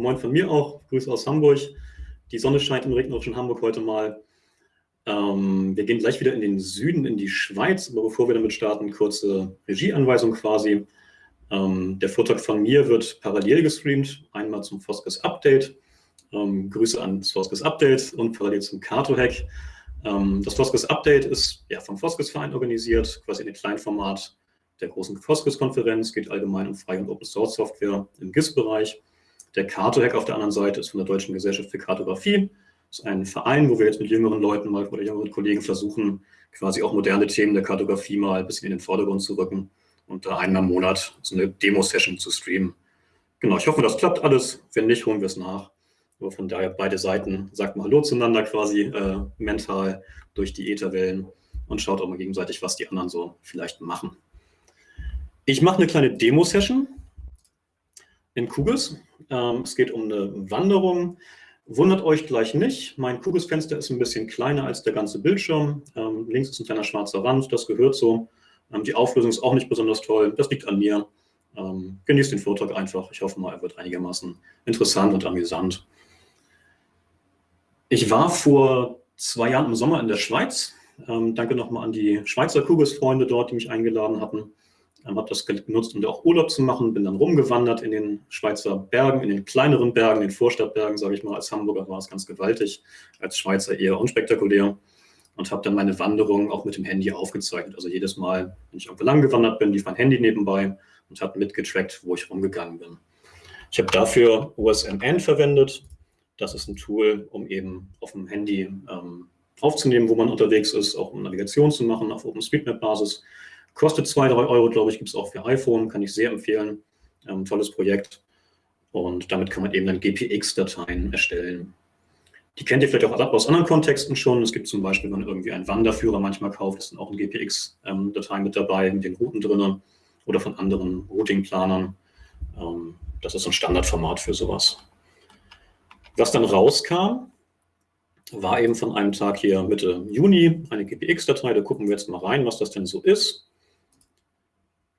Moin von mir auch, Grüße aus Hamburg. Die Sonne scheint im regnerischen Hamburg heute mal. Ähm, wir gehen gleich wieder in den Süden, in die Schweiz, aber bevor wir damit starten, kurze Regieanweisung quasi. Ähm, der Vortrag von mir wird parallel gestreamt, einmal zum Foskes Update. Ähm, Grüße an das Foskes Update und parallel zum Kato-Hack. Ähm, das Foskes Update ist ja, vom Foskes Verein organisiert, quasi in dem Kleinformat der großen Foskes-Konferenz, geht allgemein um freie und Open-Source-Software im GIS-Bereich. Der Carto-Hack auf der anderen Seite ist von der Deutschen Gesellschaft für Kartografie. Das ist ein Verein, wo wir jetzt mit jüngeren Leuten mal oder jüngeren Kollegen versuchen, quasi auch moderne Themen der Kartografie mal ein bisschen in den Vordergrund zu rücken und da einmal im Monat so eine Demo-Session zu streamen. Genau, ich hoffe, das klappt alles. Wenn nicht, holen wir es nach. Aber von daher beide Seiten, sagt mal Hallo zueinander quasi äh, mental durch die Ätherwellen und schaut auch mal gegenseitig, was die anderen so vielleicht machen. Ich mache eine kleine Demo-Session in Kugels. Ähm, es geht um eine Wanderung. Wundert euch gleich nicht, mein Kugelsfenster ist ein bisschen kleiner als der ganze Bildschirm. Ähm, links ist ein kleiner schwarzer Rand, das gehört so. Ähm, die Auflösung ist auch nicht besonders toll, das liegt an mir. Ähm, genießt den Vortrag einfach. Ich hoffe mal, er wird einigermaßen interessant und amüsant. Ich war vor zwei Jahren im Sommer in der Schweiz. Ähm, danke nochmal an die Schweizer Kugelsfreunde dort, die mich eingeladen hatten. Ähm, habe das genutzt, um da auch Urlaub zu machen. Bin dann rumgewandert in den Schweizer Bergen, in den kleineren Bergen, den Vorstadtbergen, sage ich mal. Als Hamburger war es ganz gewaltig, als Schweizer eher unspektakulär. Und habe dann meine Wanderung auch mit dem Handy aufgezeichnet. Also jedes Mal, wenn ich irgendwo lang gewandert bin, lief mein Handy nebenbei und habe mitgetrackt, wo ich rumgegangen bin. Ich habe dafür OSMN verwendet. Das ist ein Tool, um eben auf dem Handy ähm, aufzunehmen, wo man unterwegs ist, auch um Navigation zu machen auf OpenStreetMap-Basis. Kostet zwei, drei Euro, glaube ich, gibt es auch für iPhone, kann ich sehr empfehlen. Ähm, tolles Projekt. Und damit kann man eben dann GPX-Dateien erstellen. Die kennt ihr vielleicht auch aus anderen Kontexten schon. Es gibt zum Beispiel, wenn man irgendwie einen Wanderführer manchmal kauft, ist dann auch ein GPX-Datei ähm, mit dabei, mit den Routen drin oder von anderen Routingplanern. Ähm, das ist ein Standardformat für sowas. Was dann rauskam, war eben von einem Tag hier Mitte Juni eine GPX-Datei. Da gucken wir jetzt mal rein, was das denn so ist.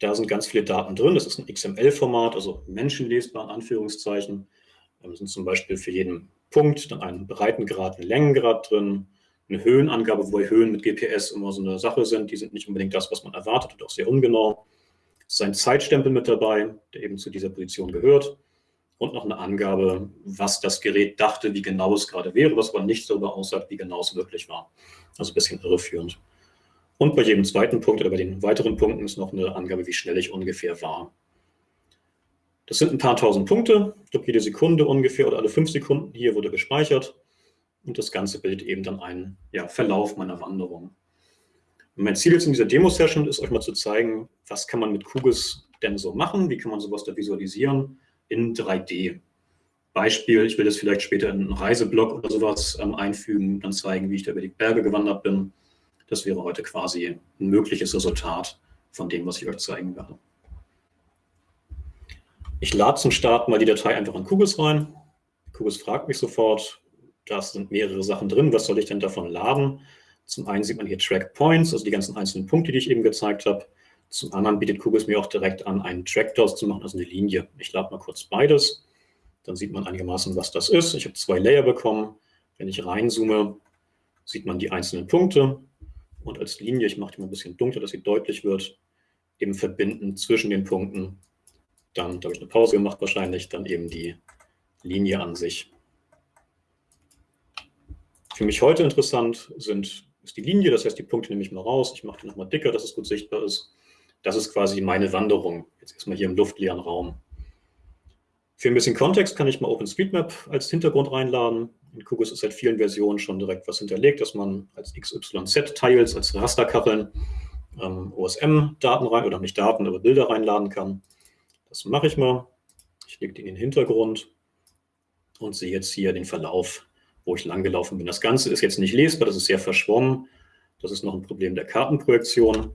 Da sind ganz viele Daten drin. Das ist ein XML-Format, also menschenlesbar in Anführungszeichen. Da sind zum Beispiel für jeden Punkt dann ein Breitengrad, ein Längengrad drin, eine Höhenangabe, wobei Höhen mit GPS immer so eine Sache sind. Die sind nicht unbedingt das, was man erwartet und auch sehr ungenau. Es ist ein Zeitstempel mit dabei, der eben zu dieser Position gehört. Und noch eine Angabe, was das Gerät dachte, wie genau es gerade wäre, was aber nicht darüber aussagt, wie genau es wirklich war. Also ein bisschen irreführend. Und bei jedem zweiten Punkt oder bei den weiteren Punkten ist noch eine Angabe, wie schnell ich ungefähr war. Das sind ein paar tausend Punkte, ich glaube jede Sekunde ungefähr oder alle fünf Sekunden hier wurde gespeichert. Und das Ganze bildet eben dann einen ja, Verlauf meiner Wanderung. Und mein Ziel jetzt in dieser Demo-Session ist, euch mal zu zeigen, was kann man mit Kugels denn so machen, wie kann man sowas da visualisieren in 3D. Beispiel, ich will das vielleicht später in einen Reiseblog oder sowas ähm, einfügen, dann zeigen, wie ich da über die Berge gewandert bin. Das wäre heute quasi ein mögliches Resultat von dem, was ich euch zeigen werde. Ich lade zum Start mal die Datei einfach in Kugels rein. Kugels fragt mich sofort, da sind mehrere Sachen drin, was soll ich denn davon laden? Zum einen sieht man hier Track Points, also die ganzen einzelnen Punkte, die ich eben gezeigt habe. Zum anderen bietet Kugels mir auch direkt an, einen Track daraus zu machen, also eine Linie. Ich lade mal kurz beides, dann sieht man einigermaßen, was das ist. Ich habe zwei Layer bekommen. Wenn ich reinzoome, sieht man die einzelnen Punkte und als Linie, ich mache die mal ein bisschen dunkler, dass sie deutlich wird, eben verbinden zwischen den Punkten. Dann, da habe ich eine Pause gemacht wahrscheinlich, dann eben die Linie an sich. Für mich heute interessant sind, ist die Linie, das heißt, die Punkte nehme ich mal raus. Ich mache die nochmal dicker, dass es gut sichtbar ist. Das ist quasi meine Wanderung, jetzt erstmal hier im luftleeren Raum. Für ein bisschen Kontext kann ich mal OpenStreetMap als Hintergrund reinladen. In QGIS ist seit vielen Versionen schon direkt was hinterlegt, dass man als XYZ-Tiles, als Rasterkacheln ähm, OSM-Daten rein, oder nicht Daten, aber Bilder reinladen kann. Das mache ich mal. Ich lege die in den Hintergrund und sehe jetzt hier den Verlauf, wo ich langgelaufen bin. Das Ganze ist jetzt nicht lesbar, das ist sehr verschwommen. Das ist noch ein Problem der Kartenprojektion.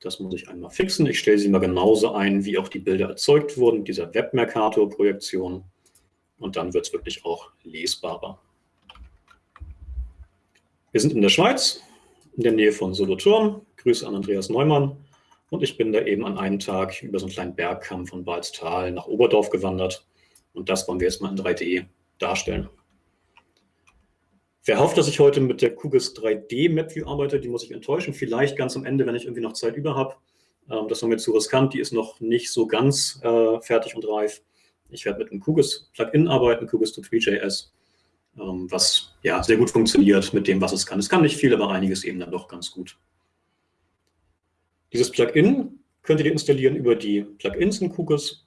Das muss ich einmal fixen. Ich stelle sie mal genauso ein, wie auch die Bilder erzeugt wurden, dieser Webmercator-Projektion. Und dann wird es wirklich auch lesbarer. Wir sind in der Schweiz, in der Nähe von Solothurn. Grüße an Andreas Neumann. Und ich bin da eben an einem Tag über so einen kleinen Bergkamm von Balztal nach Oberdorf gewandert. Und das wollen wir jetzt mal in 3D darstellen. Wer hofft, dass ich heute mit der QGIS 3D MapView arbeite, die muss ich enttäuschen. Vielleicht ganz am Ende, wenn ich irgendwie noch Zeit über habe. Ähm, das war mir zu riskant, die ist noch nicht so ganz äh, fertig und reif. Ich werde mit einem QGIS Plugin arbeiten, QGIS 2.3.js, ähm, was ja sehr gut funktioniert mit dem, was es kann. Es kann nicht viel, aber einiges eben dann doch ganz gut. Dieses Plugin könnt ihr installieren über die Plugins in QGIS.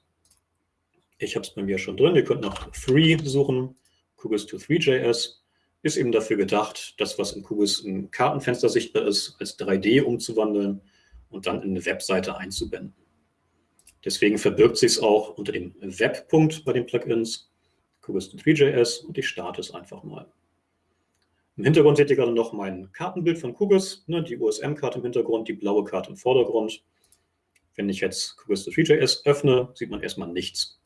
Ich habe es bei mir schon drin. Ihr könnt nach Free suchen, QGIS 2.3.js ist eben dafür gedacht, das, was in QGIS im Kartenfenster sichtbar ist, als 3D umzuwandeln und dann in eine Webseite einzubinden. Deswegen verbirgt sich es auch unter dem Web-Punkt bei den Plugins, QGIS 3.js und ich starte es einfach mal. Im Hintergrund seht ihr gerade noch mein Kartenbild von QGIS, ne, die USM-Karte im Hintergrund, die blaue Karte im Vordergrund. Wenn ich jetzt QGIS 3.js öffne, sieht man erstmal nichts.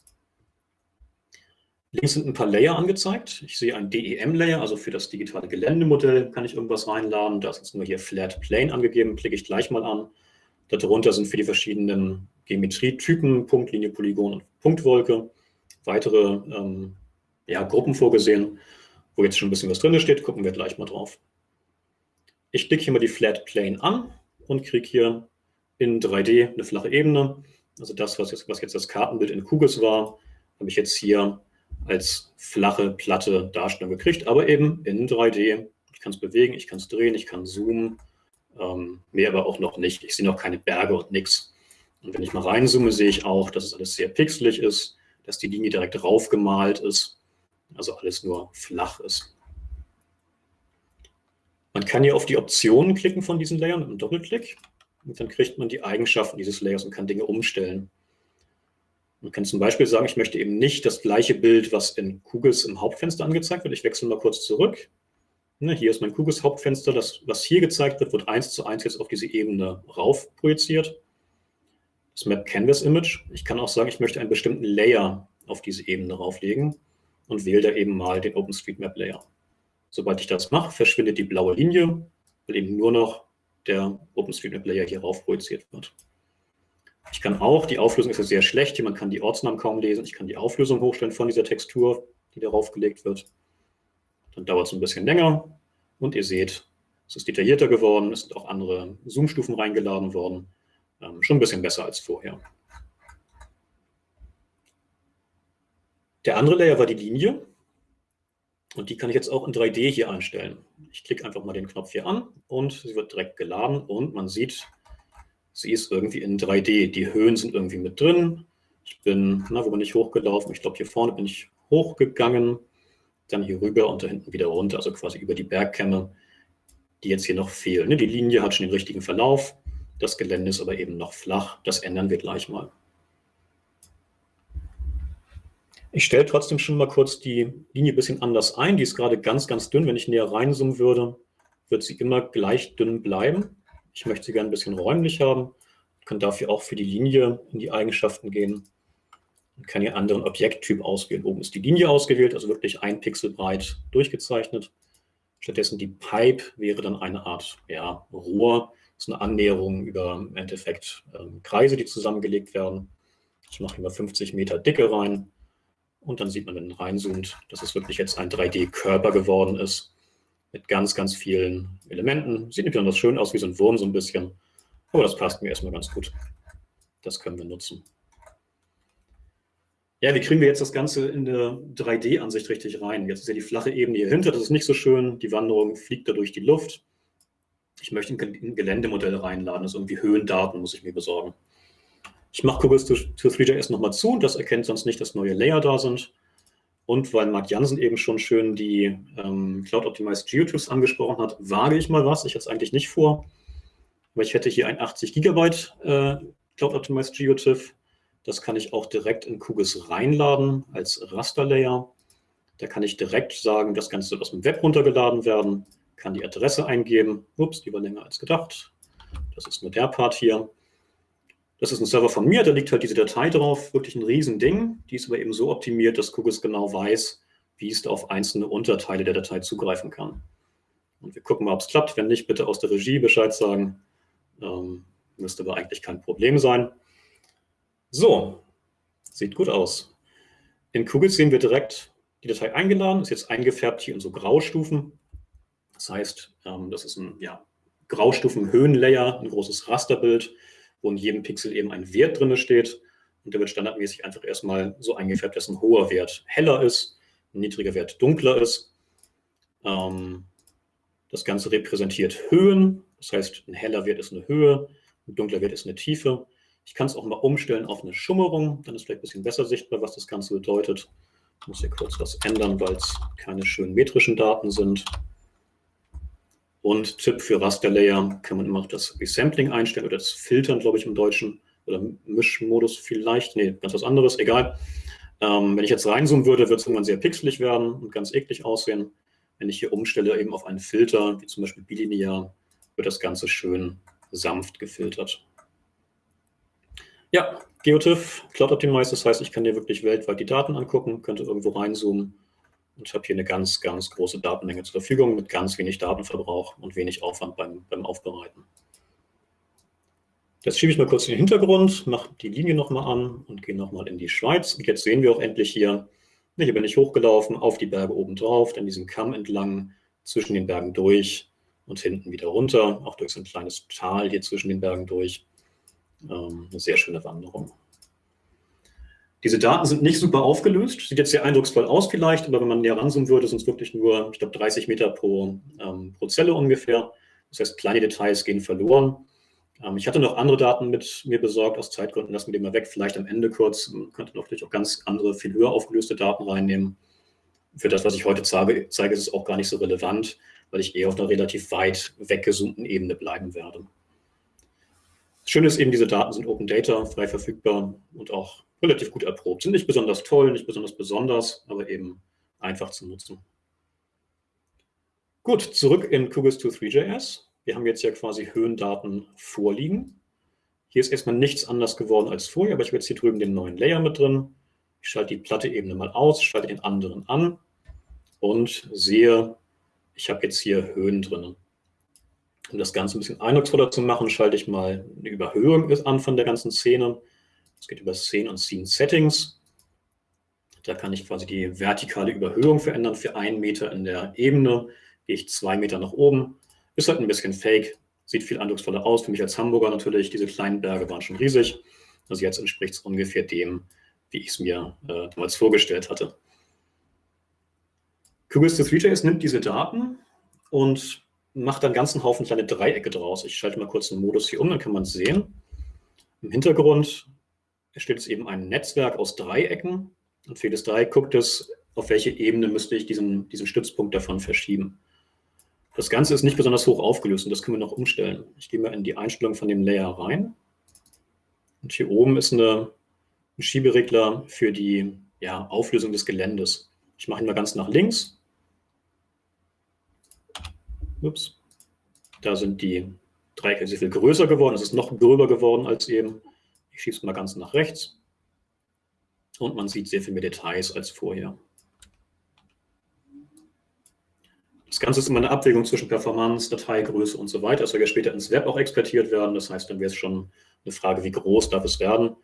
Links sind ein paar Layer angezeigt. Ich sehe ein DEM-Layer, also für das digitale Geländemodell kann ich irgendwas reinladen. Da ist jetzt nur hier Flat Plane angegeben, klicke ich gleich mal an. Darunter sind für die verschiedenen Geometrietypen, Punktlinie, Polygon und Punktwolke, weitere ähm, ja, Gruppen vorgesehen, wo jetzt schon ein bisschen was drin steht, gucken wir gleich mal drauf. Ich klicke hier mal die Flat Plane an und kriege hier in 3D eine flache Ebene. Also das, was jetzt, was jetzt das Kartenbild in QGIS war, habe ich jetzt hier als flache, platte Darstellung gekriegt, aber eben in 3D. Ich kann es bewegen, ich kann es drehen, ich kann zoomen, ähm, mehr aber auch noch nicht. Ich sehe noch keine Berge und nichts. Und wenn ich mal reinzoome, sehe ich auch, dass es alles sehr pixelig ist, dass die Linie direkt raufgemalt ist, also alles nur flach ist. Man kann hier auf die Optionen klicken von diesen Layern mit einem Doppelklick und dann kriegt man die Eigenschaften dieses Layers und kann Dinge umstellen. Man kann zum Beispiel sagen, ich möchte eben nicht das gleiche Bild, was in Kugels im Hauptfenster angezeigt wird. Ich wechsle mal kurz zurück. Ne, hier ist mein Kugels Hauptfenster. Das, was hier gezeigt wird, wird eins zu eins jetzt auf diese Ebene rauf projiziert. Das Map Canvas Image. Ich kann auch sagen, ich möchte einen bestimmten Layer auf diese Ebene rauflegen und wähle da eben mal den OpenStreetMap Layer. Sobald ich das mache, verschwindet die blaue Linie, weil eben nur noch der OpenStreetMap Layer hier rauf projiziert wird. Ich kann auch, die Auflösung ist ja sehr schlecht, hier man kann die Ortsnamen kaum lesen, ich kann die Auflösung hochstellen von dieser Textur, die darauf gelegt wird. Dann dauert es ein bisschen länger und ihr seht, es ist detaillierter geworden, es sind auch andere Zoom-Stufen reingeladen worden. Ähm, schon ein bisschen besser als vorher. Der andere Layer war die Linie. Und die kann ich jetzt auch in 3D hier einstellen. Ich klicke einfach mal den Knopf hier an und sie wird direkt geladen und man sieht, sie ist irgendwie in 3D. Die Höhen sind irgendwie mit drin. Ich bin, na, wo bin ich hochgelaufen? Ich glaube, hier vorne bin ich hochgegangen, dann hier rüber und da hinten wieder runter, also quasi über die Bergkämme, die jetzt hier noch fehlen. Ne, die Linie hat schon den richtigen Verlauf, das Gelände ist aber eben noch flach. Das ändern wir gleich mal. Ich stelle trotzdem schon mal kurz die Linie ein bisschen anders ein. Die ist gerade ganz, ganz dünn. Wenn ich näher reinzoomen würde, wird sie immer gleich dünn bleiben. Ich möchte sie gerne ein bisschen räumlich haben, kann dafür auch für die Linie in die Eigenschaften gehen und kann hier anderen Objekttyp auswählen. Oben ist die Linie ausgewählt, also wirklich ein Pixel breit durchgezeichnet. Stattdessen die Pipe wäre dann eine Art ja, Rohr, das ist eine Annäherung über im Endeffekt ähm, Kreise, die zusammengelegt werden. Ich mache hier mal 50 Meter Dicke rein und dann sieht man, wenn man reinzoomt, dass es wirklich jetzt ein 3D-Körper geworden ist mit ganz, ganz vielen Elementen. Sieht nicht besonders schön aus, wie so ein Wurm so ein bisschen, aber das passt mir erstmal ganz gut. Das können wir nutzen. Ja, wie kriegen wir jetzt das Ganze in der 3D-Ansicht richtig rein? Jetzt ist ja die flache Ebene hier hinter, das ist nicht so schön. Die Wanderung fliegt da durch die Luft. Ich möchte ein Geländemodell reinladen, also irgendwie Höhendaten muss ich mir besorgen. Ich mache Kubus to 3JS nochmal zu, das erkennt sonst nicht, dass neue Layer da sind. Und weil Marc Jansen eben schon schön die ähm, Cloud Optimized GeoTIFFs angesprochen hat, wage ich mal was. Ich hatte es eigentlich nicht vor, weil ich hätte hier ein 80 Gigabyte äh, Cloud Optimized GeoTIFF. Das kann ich auch direkt in QGIS reinladen als Rasterlayer. Da kann ich direkt sagen, das Ganze wird aus dem Web runtergeladen werden, kann die Adresse eingeben. Ups, die war länger als gedacht. Das ist nur der Part hier. Das ist ein Server von mir, da liegt halt diese Datei drauf, wirklich ein Riesending. Die ist aber eben so optimiert, dass QGIS genau weiß, wie es auf einzelne Unterteile der Datei zugreifen kann. Und wir gucken mal, ob es klappt. Wenn nicht, bitte aus der Regie Bescheid sagen. Ähm, müsste aber eigentlich kein Problem sein. So, sieht gut aus. In Kugel sehen wir direkt die Datei eingeladen, ist jetzt eingefärbt hier in so Graustufen. Das heißt, ähm, das ist ein ja, Graustufen-Höhenlayer, ein großes Rasterbild, wo in jedem Pixel eben ein Wert drin steht. Und der wird standardmäßig einfach erstmal so eingefärbt, dass ein hoher Wert heller ist, ein niedriger Wert dunkler ist. Ähm, das Ganze repräsentiert Höhen, das heißt, ein heller Wert ist eine Höhe, ein dunkler Wert ist eine Tiefe. Ich kann es auch mal umstellen auf eine Schummerung, dann ist vielleicht ein bisschen besser sichtbar, was das Ganze bedeutet. Ich muss hier kurz was ändern, weil es keine schönen metrischen Daten sind. Und Tipp für Rasterlayer kann man immer auch das Resampling einstellen oder das Filtern, glaube ich, im Deutschen. Oder Mischmodus vielleicht. Nee, ganz was anderes, egal. Ähm, wenn ich jetzt reinzoomen würde, wird es irgendwann sehr pixelig werden und ganz eklig aussehen. Wenn ich hier umstelle eben auf einen Filter, wie zum Beispiel bilinear, wird das Ganze schön sanft gefiltert. Ja, GeoTIFF, Cloud Optimized, das heißt, ich kann dir wirklich weltweit die Daten angucken, könnte irgendwo reinzoomen und habe hier eine ganz, ganz große Datenmenge zur Verfügung mit ganz wenig Datenverbrauch und wenig Aufwand beim, beim Aufbereiten. Das schiebe ich mal kurz in den Hintergrund, mache die Linie nochmal an und gehe nochmal in die Schweiz. Und jetzt sehen wir auch endlich hier, hier bin ich hochgelaufen, auf die Berge oben drauf, dann diesen Kamm entlang, zwischen den Bergen durch und hinten wieder runter, auch durch so ein kleines Tal hier zwischen den Bergen durch. Ähm, eine sehr schöne Wanderung. Diese Daten sind nicht super aufgelöst, sieht jetzt sehr eindrucksvoll aus vielleicht, aber wenn man näher ranzoomen würde, sind es wirklich nur, ich glaube, 30 Meter pro, ähm, pro Zelle ungefähr. Das heißt, kleine Details gehen verloren. Ähm, ich hatte noch andere Daten mit mir besorgt, aus Zeitgründen lassen wir die mal weg, vielleicht am Ende kurz. Man könnte natürlich auch ganz andere, viel höher aufgelöste Daten reinnehmen. Für das, was ich heute zeige, zeige ist es auch gar nicht so relevant, weil ich eher auf einer relativ weit weggezoomten Ebene bleiben werde. Das Schöne ist eben, diese Daten sind Open Data, frei verfügbar und auch relativ gut erprobt. Sind nicht besonders toll, nicht besonders besonders, aber eben einfach zu nutzen. Gut, zurück in QGIS2 Wir haben jetzt ja quasi Höhendaten vorliegen. Hier ist erstmal nichts anders geworden als vorher, aber ich habe jetzt hier drüben den neuen Layer mit drin. Ich schalte die platte Ebene mal aus, schalte den anderen an und sehe, ich habe jetzt hier Höhen drin. Um das Ganze ein bisschen eindrucksvoller zu machen, schalte ich mal eine Überhöhung an von der ganzen Szene. Es geht über Szene und Scene Settings. Da kann ich quasi die vertikale Überhöhung verändern. Für einen Meter in der Ebene gehe ich zwei Meter nach oben. Ist halt ein bisschen fake, sieht viel eindrucksvoller aus. Für mich als Hamburger natürlich, diese kleinen Berge waren schon riesig. Also jetzt entspricht es ungefähr dem, wie ich es mir äh, damals vorgestellt hatte. QGIS nimmt diese Daten und macht einen ganzen Haufen kleine Dreiecke draus. Ich schalte mal kurz den Modus hier um, dann kann man sehen. Im Hintergrund entsteht es eben ein Netzwerk aus Dreiecken. Und für jedes Dreieck guckt es, auf welche Ebene müsste ich diesen, diesen Stützpunkt davon verschieben. Das Ganze ist nicht besonders hoch aufgelöst und das können wir noch umstellen. Ich gehe mal in die Einstellung von dem Layer rein. Und hier oben ist eine, ein Schieberegler für die ja, Auflösung des Geländes. Ich mache ihn mal ganz nach links. Ups. Da sind die Dreiecke sehr viel größer geworden. Es ist noch gröber geworden als eben. Es mal ganz nach rechts und man sieht sehr viel mehr Details als vorher. Das Ganze ist immer eine Abwägung zwischen Performance, Dateigröße und so weiter. Das soll ja später ins Web auch exportiert werden. Das heißt, dann wäre es schon eine Frage, wie groß darf es werden.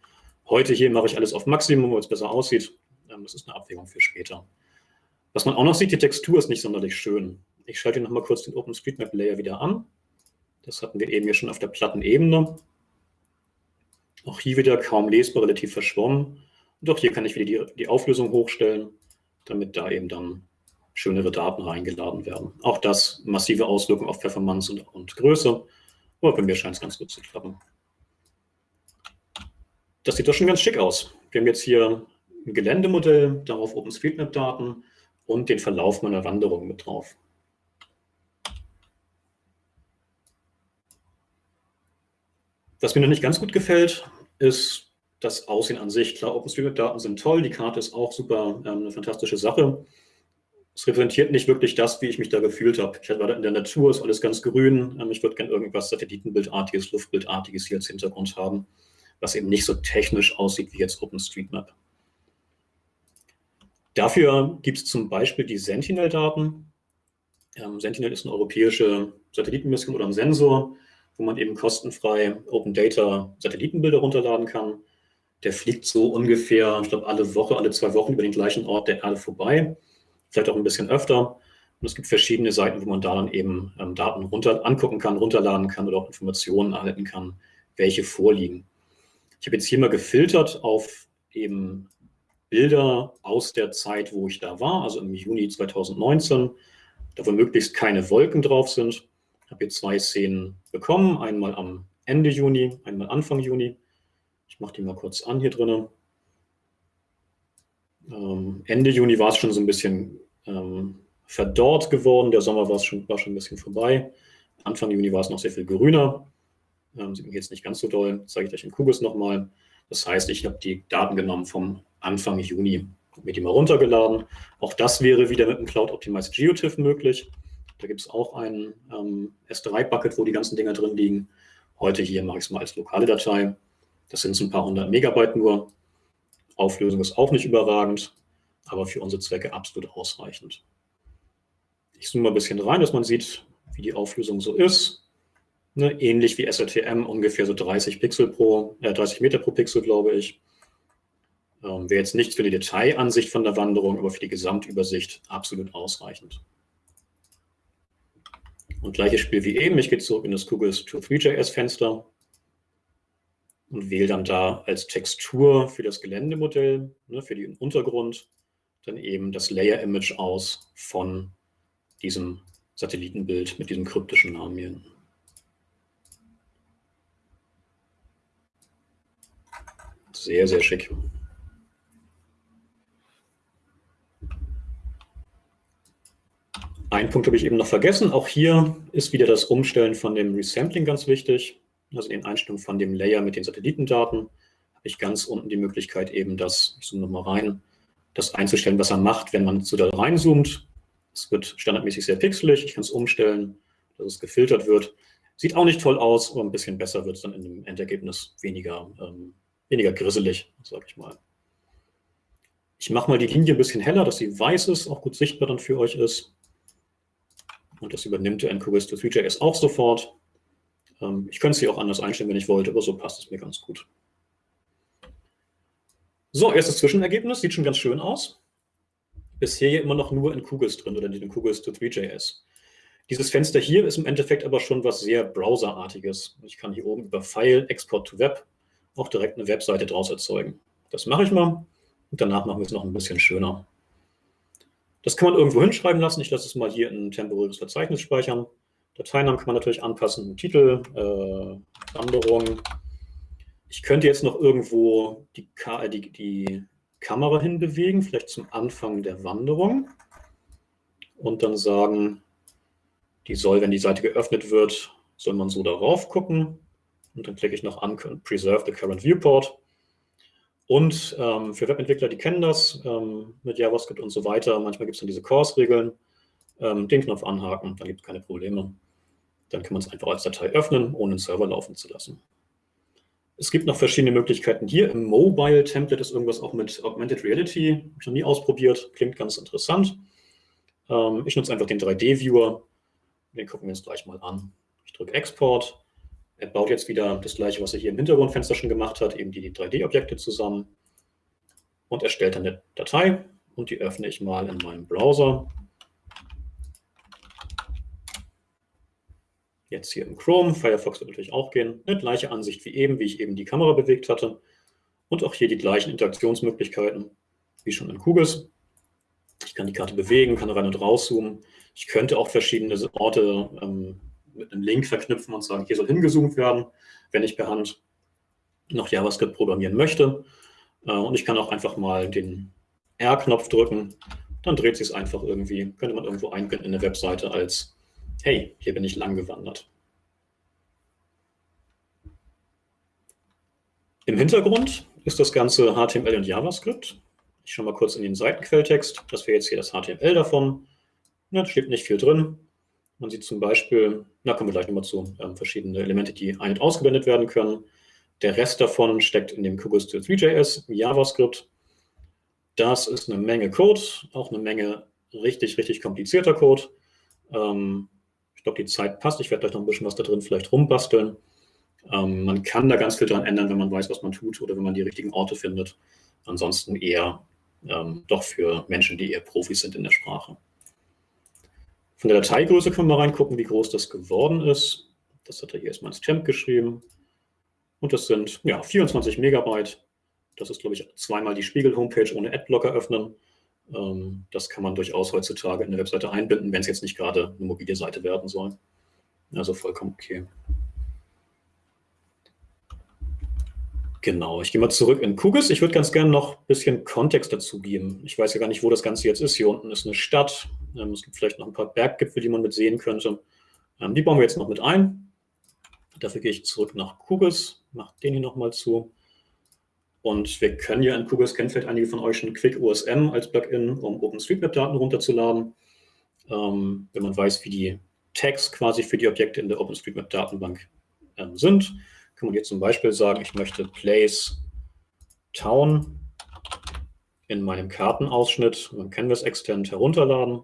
Heute hier mache ich alles auf Maximum, wo es besser aussieht. Ähm, das ist eine Abwägung für später. Was man auch noch sieht, die Textur ist nicht sonderlich schön. Ich schalte noch mal kurz den OpenStreetMap-Layer wieder an. Das hatten wir eben hier schon auf der Plattenebene. Auch hier wieder kaum lesbar, relativ verschwommen. Und auch hier kann ich wieder die, die Auflösung hochstellen, damit da eben dann schönere Daten reingeladen werden. Auch das massive Auswirkungen auf Performance und, und Größe. Aber bei mir scheint es ganz gut zu klappen. Das sieht doch schon ganz schick aus. Wir haben jetzt hier ein Geländemodell, darauf OpenStreetMap-Daten und den Verlauf meiner Wanderung mit drauf. Was mir noch nicht ganz gut gefällt, ist das Aussehen an sich. Klar, OpenStreetMap-Daten sind toll, die Karte ist auch super, ähm, eine fantastische Sache. Es repräsentiert nicht wirklich das, wie ich mich da gefühlt habe. Ich war da in der Natur, ist alles ganz grün. Ähm, ich würde gerne irgendwas Satellitenbildartiges, Luftbildartiges hier als Hintergrund haben, was eben nicht so technisch aussieht wie jetzt OpenStreetMap. Dafür gibt es zum Beispiel die Sentinel-Daten. Ähm, Sentinel ist eine europäische Satellitenmission oder ein Sensor, wo man eben kostenfrei Open Data Satellitenbilder runterladen kann. der fliegt so ungefähr, ich glaube, alle Woche, alle zwei Wochen über den gleichen Ort der Erde vorbei. Vielleicht auch ein bisschen öfter. Und es gibt verschiedene Seiten, wo man da dann eben ähm, Daten runter angucken kann, runterladen kann oder auch Informationen erhalten kann, welche vorliegen. Ich habe jetzt hier mal gefiltert auf eben Bilder aus der Zeit, wo ich da war, also im Juni 2019, da wo möglichst keine Wolken drauf sind. Ich habe hier zwei Szenen bekommen, einmal am Ende Juni, einmal Anfang Juni. Ich mache die mal kurz an hier drinnen. Ähm, Ende Juni war es schon so ein bisschen ähm, verdorrt geworden, der Sommer war, schon, war schon ein bisschen vorbei. Anfang Juni war es noch sehr viel grüner. Ähm, sieht man jetzt nicht ganz so doll, zeige ich euch in Kubus nochmal. Das heißt, ich habe die Daten genommen vom Anfang Juni, mir die mal runtergeladen. Auch das wäre wieder mit einem Cloud Optimized GeoTIFF möglich. Da gibt es auch ein ähm, S3-Bucket, wo die ganzen Dinger drin liegen. Heute hier mache ich es mal als lokale Datei. Das sind so ein paar hundert Megabyte nur. Auflösung ist auch nicht überragend, aber für unsere Zwecke absolut ausreichend. Ich zoome mal ein bisschen rein, dass man sieht, wie die Auflösung so ist. Ne, ähnlich wie SRTM, ungefähr so 30 Pixel pro, äh, 30 Meter pro Pixel, glaube ich. Ähm, Wäre jetzt nichts für die Detailansicht von der Wanderung, aber für die Gesamtübersicht absolut ausreichend. Und gleiches Spiel wie eben. Ich gehe zurück in das Googles To3JS-Fenster und wähle dann da als Textur für das Geländemodell, ne, für den Untergrund, dann eben das Layer-Image aus von diesem Satellitenbild mit diesem kryptischen Namen hier. Sehr, sehr schick. Ein Punkt habe ich eben noch vergessen. Auch hier ist wieder das Umstellen von dem Resampling ganz wichtig. Also in Einstellungen von dem Layer mit den Satellitendaten habe ich ganz unten die Möglichkeit eben das, ich zoome nochmal rein, das einzustellen, was er macht, wenn man zu da reinzoomt. Es wird standardmäßig sehr pixelig. Ich kann es umstellen, dass es gefiltert wird. Sieht auch nicht toll aus, aber ein bisschen besser wird es dann dem Endergebnis weniger ähm, weniger grisselig, sage ich mal. Ich mache mal die Linie ein bisschen heller, dass sie weiß ist, auch gut sichtbar dann für euch ist. Und das übernimmt der NQGIS 3JS auch sofort. Ähm, ich könnte sie auch anders einstellen, wenn ich wollte, aber so passt es mir ganz gut. So, erstes Zwischenergebnis, sieht schon ganz schön aus. Bisher hier immer noch nur in QGIS drin oder in den QGIS 3JS. Dieses Fenster hier ist im Endeffekt aber schon was sehr browserartiges. Ich kann hier oben über File, Export to Web auch direkt eine Webseite draus erzeugen. Das mache ich mal und danach machen wir es noch ein bisschen schöner. Das kann man irgendwo hinschreiben lassen. Ich lasse es mal hier in ein temporäres Verzeichnis speichern. Dateinamen kann man natürlich anpassen, Titel, äh, Wanderung. Ich könnte jetzt noch irgendwo die, die, die Kamera hinbewegen, vielleicht zum Anfang der Wanderung und dann sagen, die soll, wenn die Seite geöffnet wird, soll man so darauf gucken. Und dann klicke ich noch an Preserve the Current Viewport. Und ähm, für Webentwickler, die kennen das ähm, mit JavaScript und so weiter. Manchmal gibt es dann diese Course-Regeln. Ähm, den Knopf anhaken, dann gibt es keine Probleme. Dann kann man es einfach als Datei öffnen, ohne den Server laufen zu lassen. Es gibt noch verschiedene Möglichkeiten hier. Im Mobile-Template ist irgendwas auch mit Augmented Reality. Habe ich noch nie ausprobiert. Klingt ganz interessant. Ähm, ich nutze einfach den 3D-Viewer. Den gucken wir uns gleich mal an. Ich drücke Export. Er baut jetzt wieder das gleiche, was er hier im Hintergrundfenster schon gemacht hat, eben die 3D-Objekte zusammen und erstellt dann eine Datei und die öffne ich mal in meinem Browser. Jetzt hier im Chrome, Firefox wird natürlich auch gehen, eine gleiche Ansicht wie eben, wie ich eben die Kamera bewegt hatte und auch hier die gleichen Interaktionsmöglichkeiten wie schon in QGIS. Ich kann die Karte bewegen, kann rein und rauszoomen. Ich könnte auch verschiedene Orte ähm, mit einem Link verknüpfen und sagen, hier soll hingezoomt werden, wenn ich per Hand noch JavaScript programmieren möchte. Äh, und ich kann auch einfach mal den R-Knopf drücken, dann dreht sich es einfach irgendwie, könnte man irgendwo einbinden in eine Webseite als, hey, hier bin ich lang gewandert. Im Hintergrund ist das Ganze HTML und JavaScript. Ich schaue mal kurz in den Seitenquelltext. Das wäre jetzt hier das HTML davon. Da steht nicht viel drin. Man sieht zum Beispiel, da kommen wir gleich nochmal zu, ähm, verschiedene Elemente, die ein- und ausgeblendet werden können. Der Rest davon steckt in dem QGIS 3.js, JavaScript. Das ist eine Menge Code, auch eine Menge richtig, richtig komplizierter Code. Ähm, ich glaube, die Zeit passt. Ich werde gleich noch ein bisschen was da drin vielleicht rumbasteln. Ähm, man kann da ganz viel dran ändern, wenn man weiß, was man tut oder wenn man die richtigen Orte findet. Ansonsten eher ähm, doch für Menschen, die eher Profis sind in der Sprache. Von der Dateigröße können wir mal reingucken, wie groß das geworden ist. Das hat er hier erstmal ins Temp geschrieben. Und das sind ja, 24 Megabyte. Das ist, glaube ich, zweimal die Spiegel-Homepage ohne Adblocker öffnen. Ähm, das kann man durchaus heutzutage in der Webseite einbinden, wenn es jetzt nicht gerade eine mobile Seite werden soll. Also vollkommen okay. Genau, ich gehe mal zurück in Kugis. Ich würde ganz gerne noch ein bisschen Kontext dazu geben. Ich weiß ja gar nicht, wo das Ganze jetzt ist. Hier unten ist eine Stadt. Ähm, es gibt vielleicht noch ein paar Berggipfel, die man mit sehen könnte. Ähm, die bauen wir jetzt noch mit ein. Dafür gehe ich zurück nach Kugis, mache den hier nochmal zu. Und wir können ja in Kugis, kennen vielleicht einige von euch schon Quick OSM als Plugin, um OpenStreetMap-Daten runterzuladen. Ähm, wenn man weiß, wie die Tags quasi für die Objekte in der OpenStreetMap-Datenbank sind, kann man hier zum Beispiel sagen, ich möchte Place Town in meinem Kartenausschnitt beim Canvas Extend herunterladen.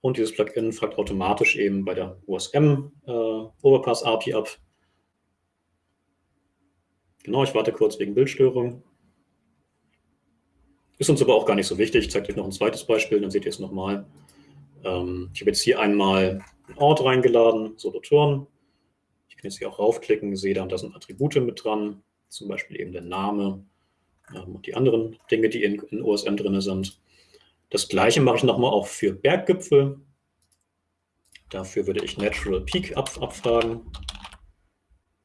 Und dieses Plugin fragt automatisch eben bei der OSM äh, Overpass API ab. Genau, ich warte kurz wegen Bildstörung. Ist uns aber auch gar nicht so wichtig. Ich zeige euch noch ein zweites Beispiel, dann seht ihr es nochmal. Ähm, ich habe jetzt hier einmal einen Ort reingeladen, Solothurn kann jetzt hier auch raufklicken, sehe dann, da sind Attribute mit dran, zum Beispiel eben der Name ähm, und die anderen Dinge, die in, in OSM drin sind. Das gleiche mache ich nochmal auch für Berggipfel. Dafür würde ich Natural Peak ab, abfragen,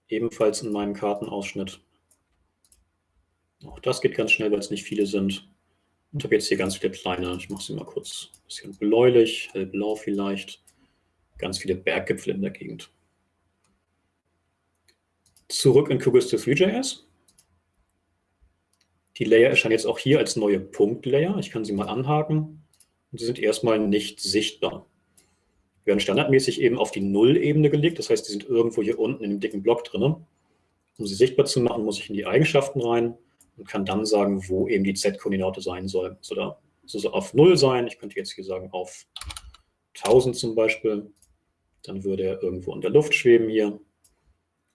ebenfalls in meinem Kartenausschnitt. Auch das geht ganz schnell, weil es nicht viele sind. Und habe jetzt hier ganz viele kleine, ich mache sie mal kurz ein bisschen bläulich, hellblau vielleicht, ganz viele Berggipfel in der Gegend zurück in QGIS 3.js. Die Layer erscheinen jetzt auch hier als neue Punkt-Layer. Ich kann sie mal anhaken und sie sind erstmal nicht sichtbar. Wir werden standardmäßig eben auf die Null-Ebene gelegt, das heißt, die sind irgendwo hier unten in dem dicken Block drin. Um sie sichtbar zu machen, muss ich in die Eigenschaften rein und kann dann sagen, wo eben die Z-Koordinate sein soll. So, da soll sie auf 0 sein. Ich könnte jetzt hier sagen auf 1000 zum Beispiel. Dann würde er irgendwo in der Luft schweben hier.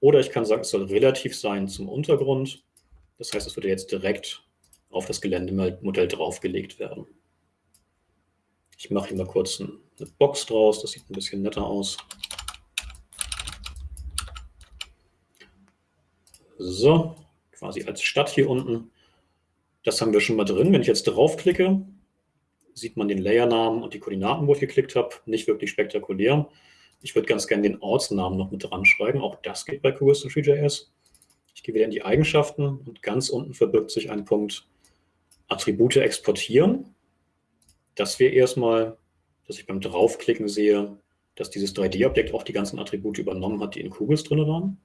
Oder ich kann sagen, es soll relativ sein zum Untergrund. Das heißt, es würde jetzt direkt auf das Geländemodell draufgelegt werden. Ich mache hier mal kurz eine Box draus, das sieht ein bisschen netter aus. So, quasi als Stadt hier unten. Das haben wir schon mal drin. Wenn ich jetzt draufklicke, sieht man den Layernamen und die Koordinaten, wo ich geklickt habe. Nicht wirklich spektakulär. Ich würde ganz gerne den Ortsnamen noch mit dran schreiben. Auch das geht bei QoS3.js. Ich gehe wieder in die Eigenschaften und ganz unten verbirgt sich ein Punkt Attribute exportieren. Das wäre erstmal, dass ich beim Draufklicken sehe, dass dieses 3D-Objekt auch die ganzen Attribute übernommen hat, die in QGIS drin waren.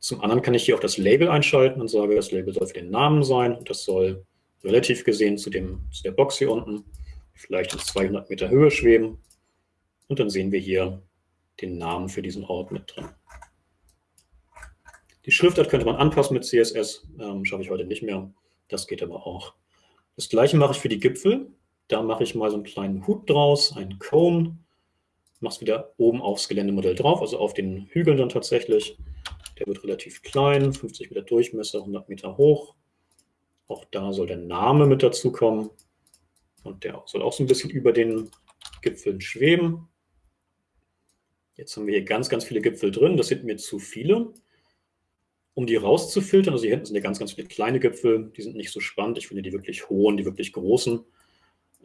Zum anderen kann ich hier auch das Label einschalten und sage, das Label soll für den Namen sein und das soll relativ gesehen zu, dem, zu der Box hier unten vielleicht in 200 Meter Höhe schweben. Und dann sehen wir hier den Namen für diesen Ort mit drin. Die Schriftart könnte man anpassen mit CSS, ähm, schaffe ich heute nicht mehr. Das geht aber auch. Das gleiche mache ich für die Gipfel. Da mache ich mal so einen kleinen Hut draus, einen Cone, mache es wieder oben aufs Geländemodell drauf, also auf den Hügeln dann tatsächlich. Der wird relativ klein, 50 Meter Durchmesser, 100 Meter hoch. Auch da soll der Name mit dazu kommen. Und der soll auch so ein bisschen über den Gipfeln schweben. Jetzt haben wir hier ganz, ganz viele Gipfel drin. Das sind mir zu viele. Um die rauszufiltern, also hier hinten sind ja ganz, ganz viele kleine Gipfel, die sind nicht so spannend. Ich finde die wirklich hohen, die wirklich großen.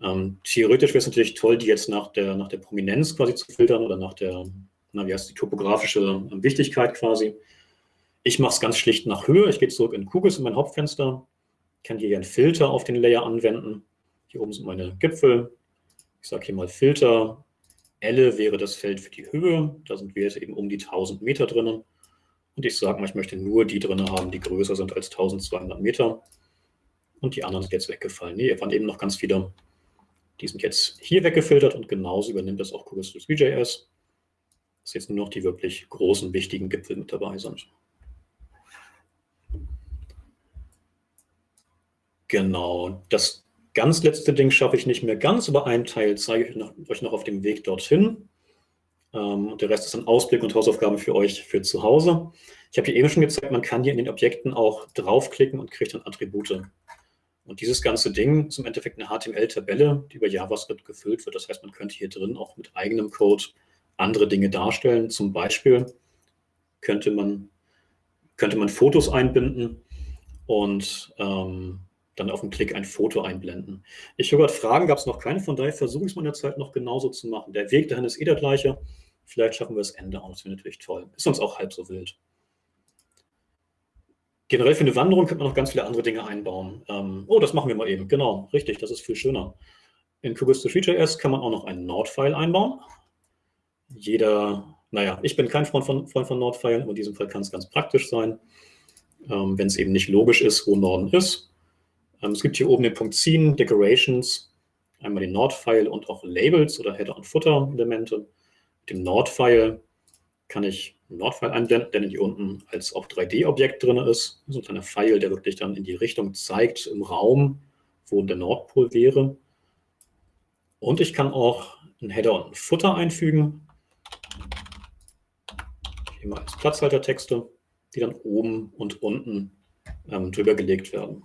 Ähm, theoretisch wäre es natürlich toll, die jetzt nach der, nach der Prominenz quasi zu filtern oder nach der, na, wie heißt die topografische ähm, Wichtigkeit quasi. Ich mache es ganz schlicht nach Höhe. Ich gehe zurück in Kugels in mein Hauptfenster, kann hier einen Filter auf den Layer anwenden. Hier oben sind meine Gipfel. Ich sage hier mal Filter, Elle wäre das Feld für die Höhe. Da sind wir jetzt eben um die 1000 Meter drinnen. Und ich sage mal, ich möchte nur die drin haben, die größer sind als 1200 Meter. Und die anderen sind jetzt weggefallen. Nee, hier waren eben noch ganz viele. Die sind jetzt hier weggefiltert und genauso übernimmt das auch Choristus VJS. Dass jetzt nur noch die wirklich großen, wichtigen Gipfel mit dabei sind. Genau, das Ganz letzte Ding schaffe ich nicht mehr ganz, aber einen Teil zeige ich euch noch auf dem Weg dorthin. Ähm, und der Rest ist dann Ausblick und Hausaufgaben für euch für zu Hause. Ich habe hier eben schon gezeigt, man kann hier in den Objekten auch draufklicken und kriegt dann Attribute. Und dieses ganze Ding ist im Endeffekt eine HTML-Tabelle, die über JavaScript gefüllt wird. Das heißt, man könnte hier drin auch mit eigenem Code andere Dinge darstellen. Zum Beispiel könnte man, könnte man Fotos einbinden und ähm, dann auf den Klick ein Foto einblenden. Ich höre gerade Fragen, gab es noch keine, von daher versuche ich es mal in der Zeit noch genauso zu machen. Der Weg dahin ist eh der gleiche. Vielleicht schaffen wir das Ende auch, das wäre natürlich toll. Ist sonst auch halb so wild. Generell für eine Wanderung könnte man noch ganz viele andere Dinge einbauen. Ähm, oh, das machen wir mal eben. Genau, richtig, das ist viel schöner. In Kubis2Tree.js kann man auch noch einen Node-File einbauen. Jeder, naja, ich bin kein Freund von, Freund von Node-Filen, aber in diesem Fall kann es ganz praktisch sein, ähm, wenn es eben nicht logisch ist, wo Norden ist. Ähm, es gibt hier oben den Punkt Ziehen, Decorations, einmal den Node-File und auch Labels oder Header- und Footer-Elemente. Mit dem Node-File kann ich einen Node-File einblenden, der hier unten als auch 3D-Objekt drin ist. So ein kleiner Pfeil, der wirklich dann in die Richtung zeigt im Raum, wo der Nordpol wäre. Und ich kann auch einen Header und einen Footer einfügen. Hier mal als Platzhaltertexte, die dann oben und unten ähm, drüber gelegt werden.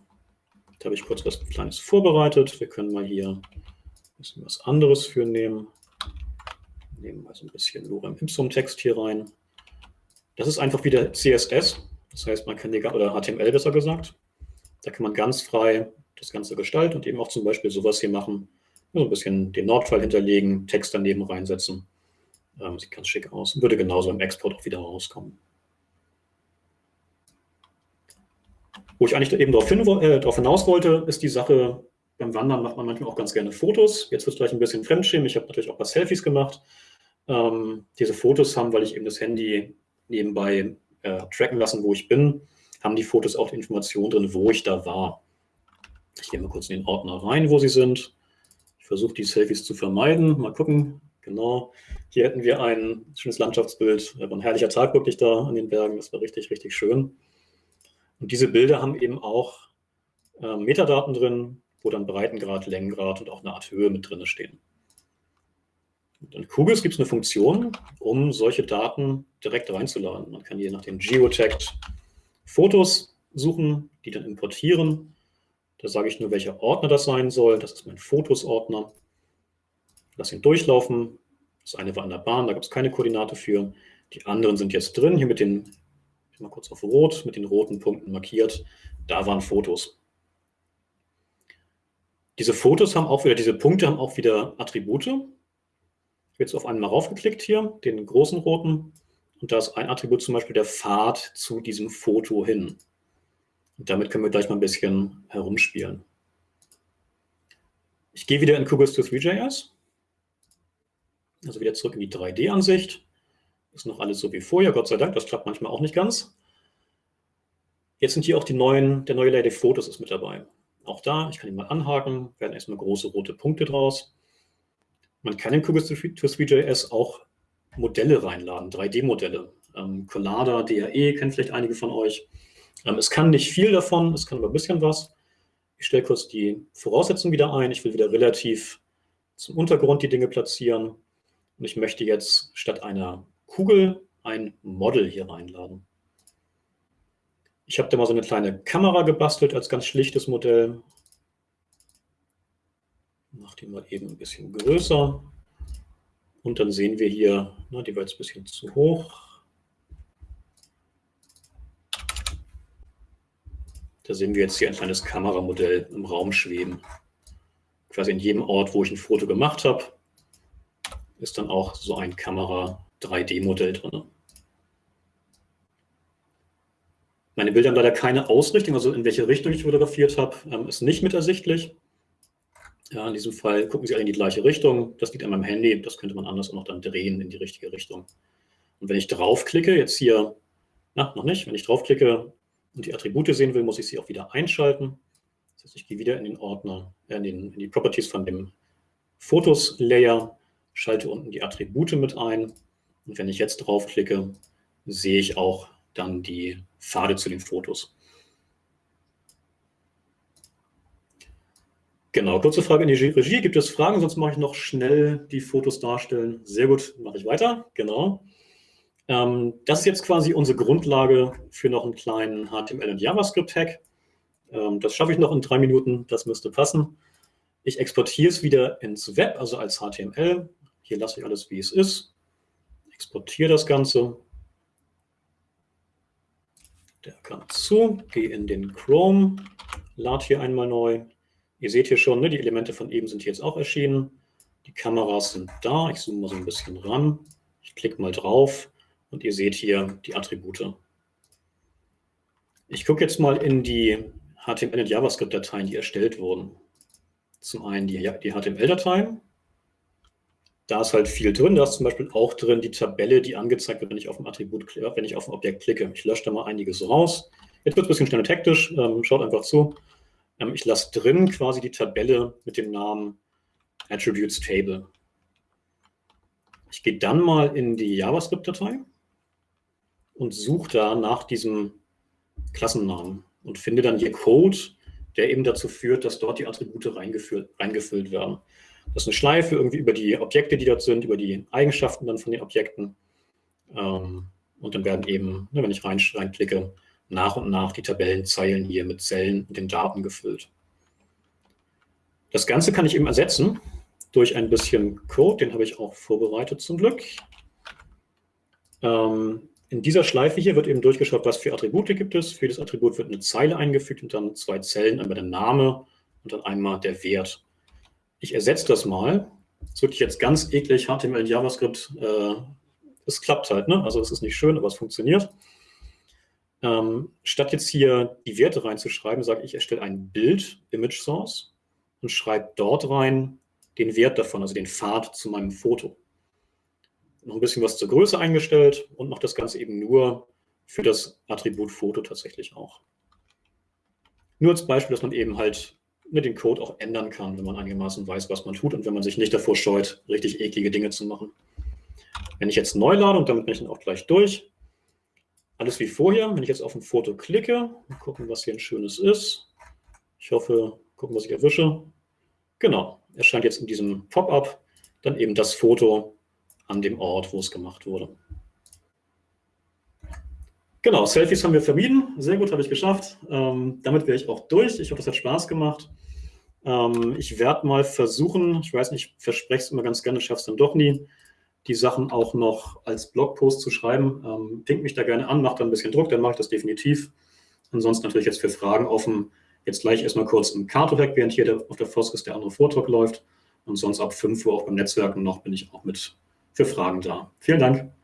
Da habe ich kurz was Kleines vorbereitet. Wir können mal hier ein bisschen was anderes für nehmen. Nehmen wir so ein bisschen Lorem Ipsum Text hier rein. Das ist einfach wieder CSS. Das heißt, man kann die, oder HTML besser gesagt. Da kann man ganz frei das Ganze gestalten und eben auch zum Beispiel sowas hier machen. So ein bisschen den Nordfall hinterlegen, Text daneben reinsetzen. Ähm, sieht ganz schick aus. Würde genauso im Export auch wieder rauskommen. Wo ich eigentlich eben darauf, hin, äh, darauf hinaus wollte, ist die Sache, beim Wandern macht man manchmal auch ganz gerne Fotos. Jetzt wird es gleich ein bisschen Fremdschämen. Ich habe natürlich auch ein paar Selfies gemacht. Ähm, diese Fotos haben, weil ich eben das Handy nebenbei äh, tracken lassen, wo ich bin, haben die Fotos auch die Information drin, wo ich da war. Ich gehe mal kurz in den Ordner rein, wo sie sind. Ich versuche die Selfies zu vermeiden. Mal gucken. Genau. Hier hätten wir ein schönes Landschaftsbild. Ein herrlicher Tag wirklich da an den Bergen. Das war richtig, richtig schön. Und diese Bilder haben eben auch äh, Metadaten drin, wo dann Breitengrad, Längengrad und auch eine Art Höhe mit drin stehen. In Kugels gibt es eine Funktion, um solche Daten direkt reinzuladen. Man kann je nach dem Geotagged Fotos suchen, die dann importieren. Da sage ich nur, welcher Ordner das sein soll. Das ist mein Fotos-Ordner. Lass ihn durchlaufen. Das eine war an der Bahn, da gab es keine Koordinate für. Die anderen sind jetzt drin, hier mit den mal kurz auf Rot, mit den roten Punkten markiert. Da waren Fotos. Diese Fotos haben auch wieder, diese Punkte haben auch wieder Attribute. Ich habe jetzt auf einen mal raufgeklickt hier, den großen roten. Und da ist ein Attribut zum Beispiel der Pfad zu diesem Foto hin. Und damit können wir gleich mal ein bisschen herumspielen. Ich gehe wieder in Kugels to 3JS. Also wieder zurück in die 3D-Ansicht. Ist noch alles so wie vorher, Gott sei Dank. Das klappt manchmal auch nicht ganz. Jetzt sind hier auch die neuen, der neue Layer Fotos ist mit dabei. Auch da, ich kann ihn mal anhaken, werden erstmal große rote Punkte draus. Man kann in Kubis2 auch Modelle reinladen, 3D-Modelle. Ähm, Collada, DAE kennen vielleicht einige von euch. Ähm, es kann nicht viel davon, es kann aber ein bisschen was. Ich stelle kurz die Voraussetzungen wieder ein. Ich will wieder relativ zum Untergrund die Dinge platzieren. Und ich möchte jetzt statt einer Kugel ein Model hier reinladen. Ich habe da mal so eine kleine Kamera gebastelt als ganz schlichtes Modell. Mache die mal eben ein bisschen größer. Und dann sehen wir hier, na, die war jetzt ein bisschen zu hoch. Da sehen wir jetzt hier ein kleines Kameramodell im Raum schweben. Quasi in jedem Ort, wo ich ein Foto gemacht habe, ist dann auch so ein Kamera 3D-Modell drin. Meine Bilder haben leider keine Ausrichtung, also in welche Richtung ich fotografiert habe, ähm, ist nicht mit ersichtlich. Ja, in diesem Fall gucken Sie alle in die gleiche Richtung. Das liegt an meinem Handy, das könnte man anders auch noch dann drehen in die richtige Richtung. Und wenn ich draufklicke, jetzt hier, na, noch nicht, wenn ich draufklicke und die Attribute sehen will, muss ich sie auch wieder einschalten. Das heißt, ich gehe wieder in den Ordner, äh, in, den, in die Properties von dem Fotos-Layer, schalte unten die Attribute mit ein und wenn ich jetzt draufklicke, sehe ich auch dann die Pfade zu den Fotos. Genau, kurze Frage in die Regie. Gibt es Fragen? Sonst mache ich noch schnell die Fotos darstellen. Sehr gut, mache ich weiter. Genau. Ähm, das ist jetzt quasi unsere Grundlage für noch einen kleinen HTML- und JavaScript-Hack. Ähm, das schaffe ich noch in drei Minuten, das müsste passen. Ich exportiere es wieder ins Web, also als HTML. Hier lasse ich alles, wie es ist. Exportiere das Ganze. Der kann zu, gehe in den Chrome, lade hier einmal neu. Ihr seht hier schon, ne, die Elemente von eben sind jetzt auch erschienen. Die Kameras sind da. Ich zoome mal so ein bisschen ran. Ich klicke mal drauf und ihr seht hier die Attribute. Ich gucke jetzt mal in die HTML- und JavaScript-Dateien, die erstellt wurden. Zum einen die, die HTML-Dateien. Da ist halt viel drin. Da ist zum Beispiel auch drin die Tabelle, die angezeigt wird, wenn ich auf ein Attribut, wenn ich auf ein Objekt klicke. Ich lösche da mal einiges raus. Jetzt wird es ein bisschen schnell und hektisch. Ähm, schaut einfach zu. Ähm, ich lasse drin quasi die Tabelle mit dem Namen Attributes Table. Ich gehe dann mal in die JavaScript-Datei und suche da nach diesem Klassennamen und finde dann hier Code, der eben dazu führt, dass dort die Attribute reingefüllt werden. Das ist eine Schleife irgendwie über die Objekte, die dort sind, über die Eigenschaften dann von den Objekten. Ähm, und dann werden eben, ne, wenn ich rein, reinklicke, nach und nach die Tabellenzeilen hier mit Zellen und den Daten gefüllt. Das Ganze kann ich eben ersetzen durch ein bisschen Code, den habe ich auch vorbereitet zum Glück. Ähm, in dieser Schleife hier wird eben durchgeschaut, was für Attribute gibt es. Für jedes Attribut wird eine Zeile eingefügt und dann zwei Zellen, einmal der Name und dann einmal der Wert. Ich ersetze das mal. Ist wirklich jetzt ganz eklig, HTML und JavaScript. Äh, es klappt halt, ne? also es ist nicht schön, aber es funktioniert. Ähm, statt jetzt hier die Werte reinzuschreiben, sage ich, erstelle ein Bild, Image Source, und schreibe dort rein den Wert davon, also den Pfad zu meinem Foto noch ein bisschen was zur Größe eingestellt und noch das Ganze eben nur für das Attribut Foto tatsächlich auch. Nur als Beispiel, dass man eben halt mit dem Code auch ändern kann, wenn man einigermaßen weiß, was man tut und wenn man sich nicht davor scheut, richtig eklige Dinge zu machen. Wenn ich jetzt neu lade, und damit bin ich dann auch gleich durch, alles wie vorher, wenn ich jetzt auf ein Foto klicke, gucken, was hier ein schönes ist. Ich hoffe, gucken, was ich erwische. Genau, erscheint jetzt in diesem Pop-up dann eben das Foto, an dem Ort, wo es gemacht wurde. Genau, Selfies haben wir vermieden. Sehr gut, habe ich geschafft. Ähm, damit wäre ich auch durch. Ich hoffe, es hat Spaß gemacht. Ähm, ich werde mal versuchen, ich weiß nicht, ich verspreche es immer ganz gerne, schaffe es dann doch nie, die Sachen auch noch als Blogpost zu schreiben. Ähm, pinkt mich da gerne an, macht da ein bisschen Druck, dann mache ich das definitiv. Ansonsten natürlich jetzt für Fragen offen. Jetzt gleich erstmal kurz im Cartohack, während hier der, auf der Foskis der andere Vortrag läuft. Und sonst ab 5 Uhr auch beim Netzwerken noch bin ich auch mit für Fragen da. Vielen Dank.